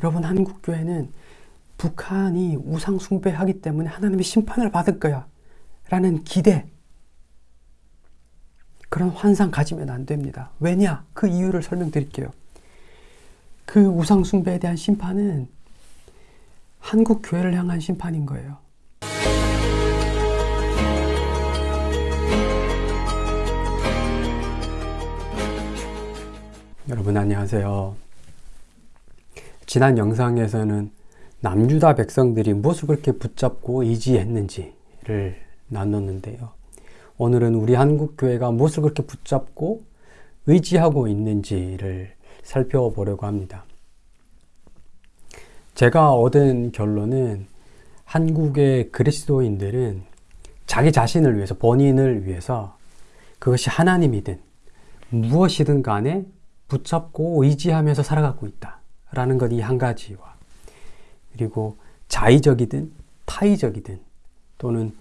여러분 한국교회는 북한이 우상 숭배하기 때문에 하나님의 심판을 받을 거야 라는 기대 그런 환상 가지면 안 됩니다. 왜냐? 그 이유를 설명드릴게요. 그 우상 숭배에 대한 심판은 한국 교회를 향한 심판인 거예요. 여러분 안녕하세요. 지난 영상에서는 남유다 백성들이 무엇을 그렇게 붙잡고 의지했는지를 나눴는데요. 오늘은 우리 한국교회가 무엇을 그렇게 붙잡고 의지하고 있는지를 살펴보려고 합니다. 제가 얻은 결론은 한국의 그리스도인들은 자기 자신을 위해서, 본인을 위해서 그것이 하나님이든 무엇이든 간에 붙잡고 의지하면서 살아가고 있다. 라는 것 이 한 가지와 그리고 자의적이든 타의적이든 또는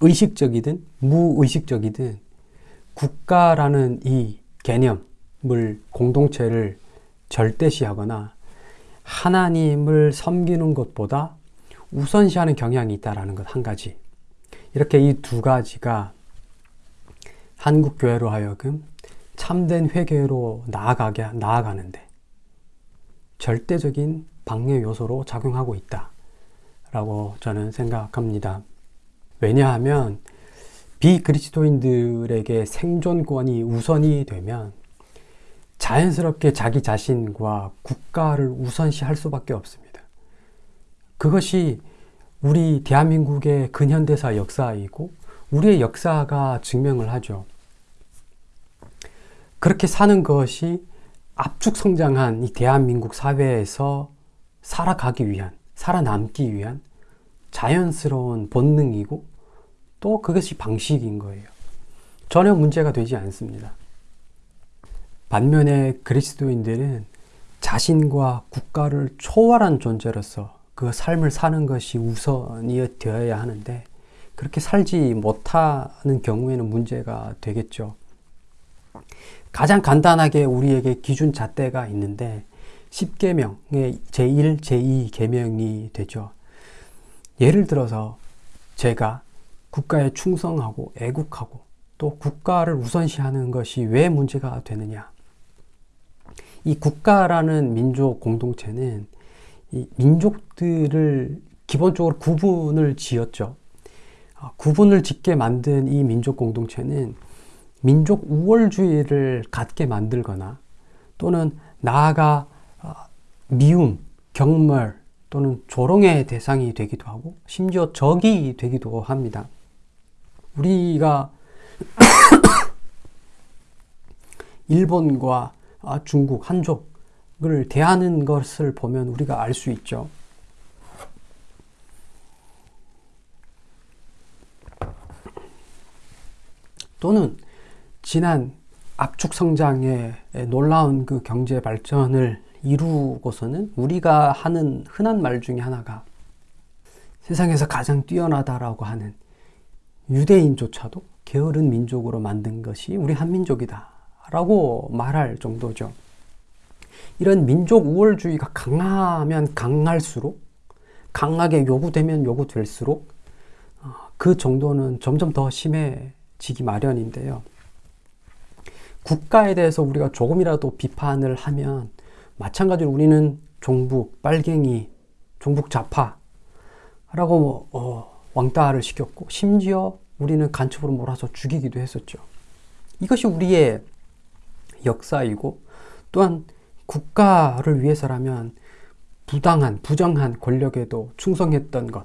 의식적이든 무의식적이든 국가라는 이 개념을 공동체를 절대시하거나 하나님을 섬기는 것보다 우선시하는 경향이 있다라는 것 한 가지. 이렇게 이 두 가지가 한국 교회로 하여금 참된 회개로 나아가게 나아가는데 절대적인 방해 요소로 작용하고 있다 라고 저는 생각합니다. 왜냐하면 비그리스도인들에게 생존권이 우선이 되면 자연스럽게 자기 자신과 국가를 우선시 할 수밖에 없습니다. 그것이 우리 대한민국의 근현대사 역사이고 우리의 역사가 증명을 하죠. 그렇게 사는 것이 압축 성장한 이 대한민국 사회에서 살아가기 위한, 살아남기 위한 자연스러운 본능이고 또 그것이 방식인 거예요. 전혀 문제가 되지 않습니다. 반면에 그리스도인들은 자신과 국가를 초월한 존재로서 그 삶을 사는 것이 우선이 되어야 하는데 그렇게 살지 못하는 경우에는 문제가 되겠죠. 가장 간단하게 우리에게 기준 잣대가 있는데 10계명의 제1, 제2 계명이 되죠. 예를 들어서 제가 국가에 충성하고 애국하고 또 국가를 우선시하는 것이 왜 문제가 되느냐. 이 국가라는 민족 공동체는 이 민족들을 기본적으로 구분을 지었죠. 아, 구분을 짓게 만든 이 민족 공동체는 민족 우월주의를 갖게 만들거나 또는 나아가 어, 미움, 경멸 또는 조롱의 대상이 되기도 하고 심지어 적이 되기도 합니다. 우리가 일본과 아, 중국, 한족을 대하는 것을 보면 우리가 알 수 있죠. 또는 지난 압축 성장의 놀라운 그 경제 발전을 이루고서는 우리가 하는 흔한 말 중에 하나가 세상에서 가장 뛰어나다라고 하는 유대인조차도 게으른 민족으로 만든 것이 우리 한민족이다. 라고 말할 정도죠. 이런 민족 우월주의가 강하면 강할수록, 강하게 요구되면 요구될수록 어, 그 정도는 점점 더 심해지기 마련인데요. 국가에 대해서 우리가 조금이라도 비판을 하면 마찬가지로 우리는 종북, 빨갱이, 종북 좌파라고 뭐, 어, 왕따를 시켰고 심지어 우리는 간첩으로 몰아서 죽이기도 했었죠. 이것이 우리의 역사이고 또한 국가를 위해서라면 부당한, 부정한 권력에도 충성했던 것,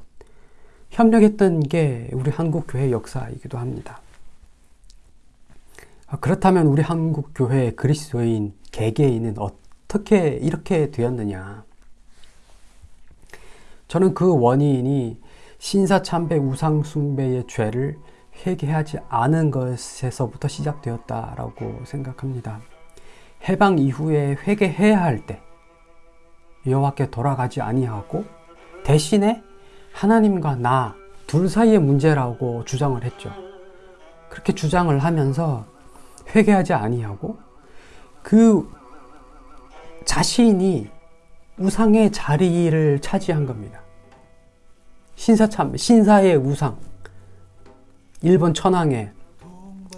협력했던 게 우리 한국교회 역사이기도 합니다. 아, 그렇다면 우리 한국 교회 그리스도인 개개인은 어떻게 이렇게 되었느냐? 저는 그 원인이 신사참배 우상숭배의 죄를 회개하지 않은 것에서부터 시작되었다라고 생각합니다. 해방 이후에 회개해야 할 때 여호와께 돌아가지 아니하고 대신에 하나님과 나 둘 사이의 문제라고 주장을 했죠. 그렇게 주장을 하면서 회개하지 아니하고 그 자신이 우상의 자리를 차지한 겁니다. 신사참, 신사의 우상. 일본 천황의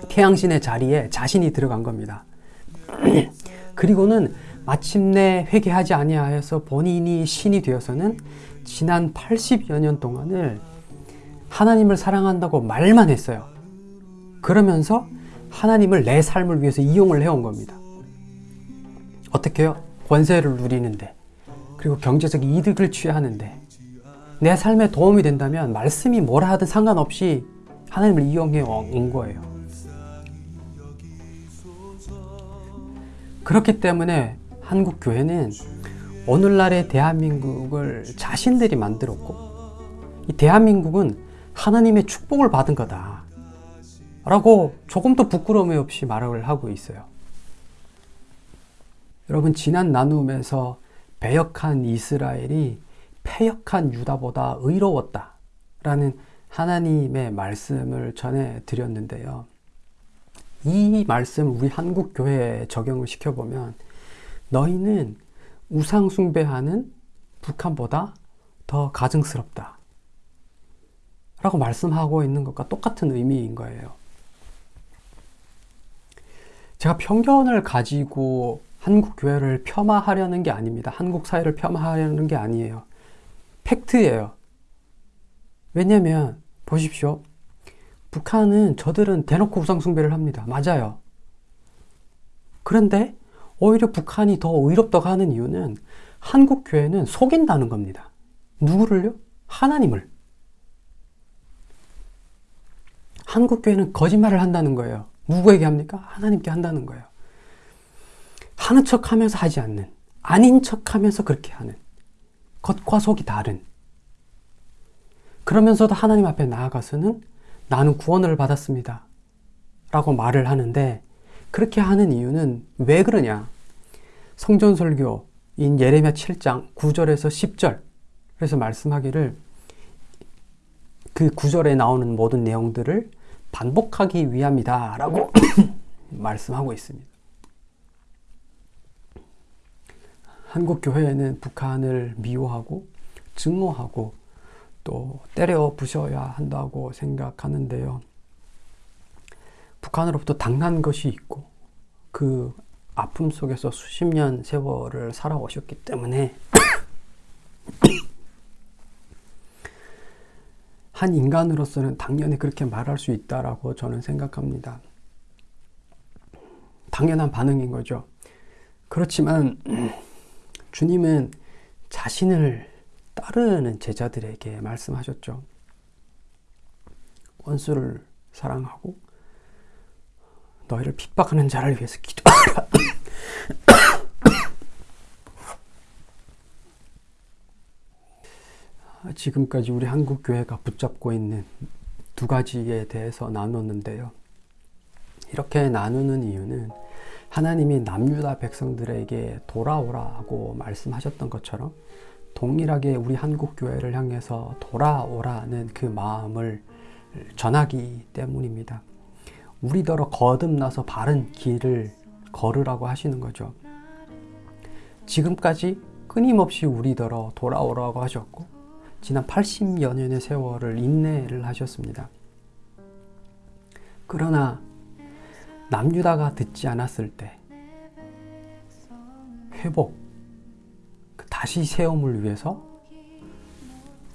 태양신의 자리에 자신이 들어간 겁니다. 그리고는 마침내 회개하지 아니하여서 본인이 신이 되어서는 지난 80여 년 동안을 하나님을 사랑한다고 말만 했어요. 그러면서 하나님을 내 삶을 위해서 이용을 해온 겁니다. 어떻게요? 권세를 누리는데, 그리고 경제적 이득을 취하는데, 내 삶에 도움이 된다면 말씀이 뭐라 하든 상관없이 하나님을 이용해 온 거예요. 그렇기 때문에 한국 교회는 오늘날의 대한민국을 자신들이 만들었고, 이 대한민국은 하나님의 축복을 받은 거다. 라고 조금도 부끄러움이 없이 말을 하고 있어요. 여러분, 지난 나눔에서 배역한 이스라엘이 패역한 유다보다 의로웠다. 라는 하나님의 말씀을 전해 드렸는데요. 이 말씀을 우리 한국 교회에 적용을 시켜 보면 너희는 우상 숭배하는 북한보다 더 가증스럽다. 라고 말씀하고 있는 것과 똑같은 의미인 거예요. 제가 편견을 가지고 한국 교회를 폄하하려는 게 아닙니다. 한국 사회를 폄하하려는 게 아니에요. 팩트예요. 왜냐면 보십시오. 북한은 저들은 대놓고 우상숭배를 합니다. 맞아요. 그런데 오히려 북한이 더 의롭다고 하는 이유는 한국 교회는 속인다는 겁니다. 누구를요? 하나님을. 한국 교회는 거짓말을 한다는 거예요. 누구에게 합니까? 하나님께 한다는 거예요. 하는 척 하면서 하지 않는, 아닌 척 하면서 그렇게 하는, 겉과 속이 다른. 그러면서도 하나님 앞에 나아가서는 나는 구원을 받았습니다. 라고 말을 하는데, 그렇게 하는 이유는 왜 그러냐? 성전설교인 예레미야 7장 9절에서 10절. 그래서 말씀하기를 그 9절에 나오는 모든 내용들을 반복하기 위함이다. 라고 말씀하고 있습니다. 한국 교회는 북한을 미워하고 증오하고 또 때려 부셔야 한다고 생각하는데요. 북한으로부터 당한 것이 있고 그 아픔 속에서 수십 년 세월을 살아오셨기 때문에 한 인간으로서는 당연히 그렇게 말할 수 있다라고 저는 생각합니다. 당연한 반응인 거죠. 그렇지만 주님은 자신을 따르는 제자들에게 말씀하셨죠. 원수를 사랑하고 너희를 핍박하는 자를 위해서 기도하라. 지금까지 우리 한국 교회가 붙잡고 있는 두 가지에 대해서 나눴는데요. 이렇게 나누는 이유는 하나님이 남유다 백성들에게 돌아오라고 말씀하셨던 것처럼 동일하게 우리 한국 교회를 향해서 돌아오라는 그 마음을 전하기 때문입니다. 우리더러 거듭나서 바른 길을 걸으라고 하시는 거죠. 지금까지 끊임없이 우리더러 돌아오라고 하셨고 지난 80여 년의 세월을 인내를 하셨습니다. 그러나 남유다가 듣지 않았을 때 회복, 그 다시 세움을 위해서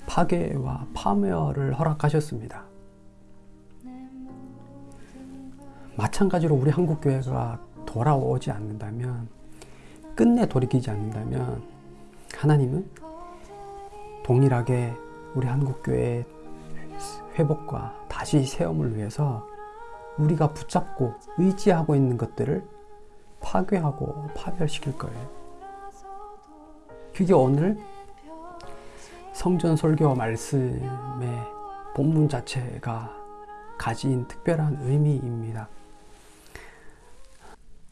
파괴와 파멸을 허락하셨습니다. 마찬가지로 우리 한국 교회가 돌아오지 않는다면 끝내 돌이키지 않는다면 하나님은 동일하게 우리 한국 교회의 회복과 다시 세움을 위해서 우리가 붙잡고 의지하고 있는 것들을 파괴하고 파멸시킬 거예요. 그게 오늘 성전 설교 말씀의 본문 자체가 가진 특별한 의미입니다.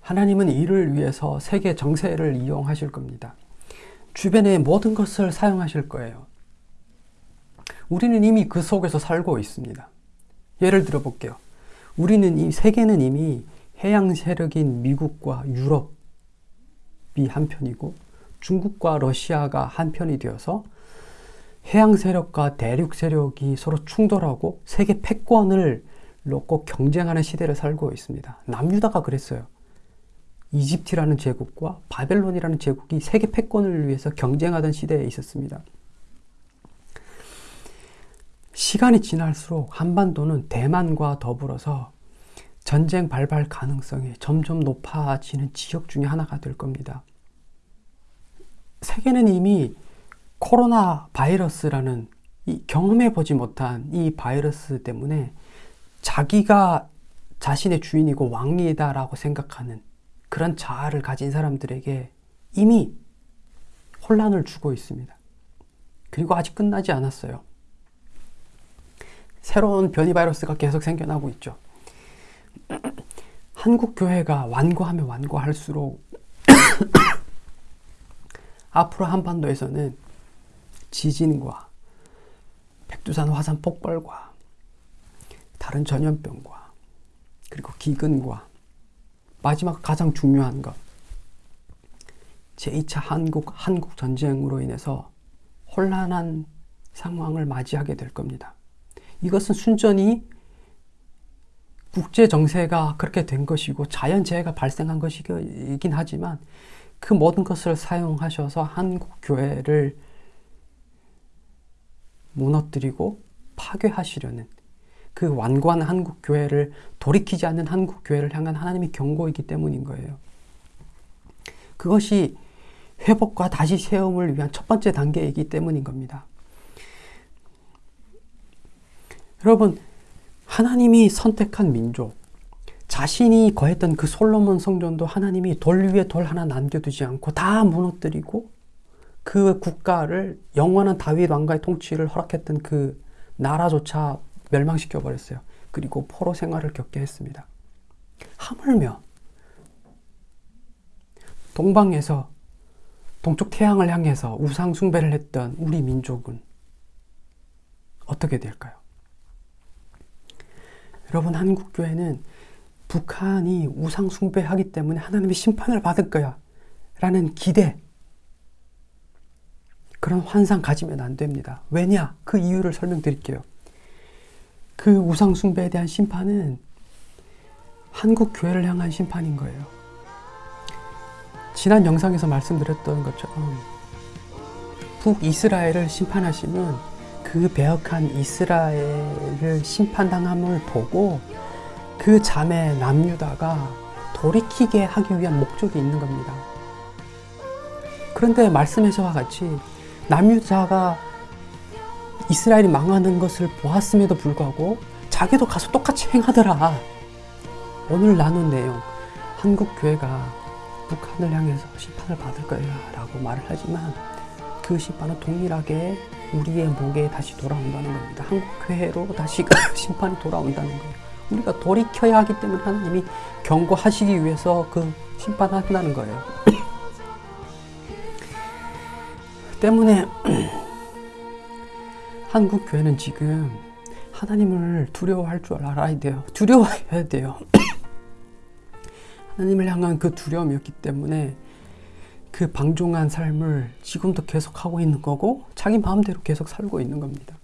하나님은 이를 위해서 세계 정세를 이용하실 겁니다. 주변의 모든 것을 사용하실 거예요. 우리는 이미 그 속에서 살고 있습니다. 예를 들어 볼게요. 우리는 이 세계는 이미 해양 세력인 미국과 유럽이 한편이고 중국과 러시아가 한편이 되어서 해양 세력과 대륙 세력이 서로 충돌하고 세계 패권을 놓고 경쟁하는 시대를 살고 있습니다. 남유다가 그랬어요. 이집트라는 제국과 바벨론이라는 제국이 세계 패권을 위해서 경쟁하던 시대에 있었습니다. 시간이 지날수록 한반도는 대만과 더불어서 전쟁 발발 가능성이 점점 높아지는 지역 중에 하나가 될 겁니다. 세계는 이미 코로나 바이러스라는 경험해 보지 못한 이 바이러스 때문에 자기가 자신의 주인이고 왕이다라고 생각하는 그런 자아를 가진 사람들에게 이미 혼란을 주고 있습니다. 그리고 아직 끝나지 않았어요. 새로운 변이 바이러스가 계속 생겨나고 있죠. 한국 교회가 완고하면 완고할수록 앞으로 한반도에서는 지진과 백두산 화산 폭발과 다른 전염병과 그리고 기근과 마지막 가장 중요한 것 제2차 한국 한국 전쟁으로 인해서 혼란한 상황을 맞이하게 될 겁니다. 이것은 순전히 국제 정세가 그렇게 된 것이고 자연재해가 발생한 것이긴 하지만 그 모든 것을 사용하셔서 한국 교회를 무너뜨리고 파괴하시려는 그 완고한 한국 교회를 돌이키지 않는 한국 교회를 향한 하나님의 경고이기 때문인 거예요. 그것이 회복과 다시 세움을 위한 첫 번째 단계이기 때문인 겁니다. 여러분, 하나님이 선택한 민족, 자신이 거했던 그 솔로몬 성전도 하나님이 돌 위에 돌 하나 남겨두지 않고 다 무너뜨리고 그 국가를 영원한 다윗 왕가의 통치를 허락했던 그 나라조차 멸망시켜 버렸어요. 그리고 포로 생활을 겪게 했습니다. 하물며 동방에서 동쪽 태양을 향해서 우상 숭배를 했던 우리 민족은 어떻게 될까요? 여러분 한국 교회는 북한이 우상 숭배하기 때문에 하나님의 심판을 받을 거야 라는 기대 그런 환상 가지면 안 됩니다. 왜냐? 그 이유를 설명드릴게요. 그 우상 숭배에 대한 심판은 한국 교회를 향한 심판인 거예요. 지난 영상에서 말씀드렸던 것처럼 북이스라엘을 심판하시면 그 배역한 이스라엘을 심판당함을 보고 그 자매 남유다가 돌이키게 하기 위한 목적이 있는 겁니다. 그런데 말씀에서와 같이 남유다가 이스라엘이 망하는 것을 보았음에도 불구하고 자기도 가서 똑같이 행하더라. 오늘 나눈 내용, 한국 교회가 북한을 향해서 심판을 받을 거야 라고 말을 하지만 그 심판은 동일하게 우리의 목에 다시 돌아온다는 겁니다. 한국 교회로 다시 심판이 돌아온다는 거예요. 우리가 돌이켜야 하기 때문에 하나님이 경고하시기 위해서 그 심판한다는 거예요. 때문에 한국 교회는 지금 하나님을 두려워할 줄 알아야 돼요. 두려워해야 돼요. 하나님을 향한 그 두려움이었기 때문에 그 방종한 삶을 지금도 계속 하고 있는 거고 자기 마음대로 계속 살고 있는 겁니다.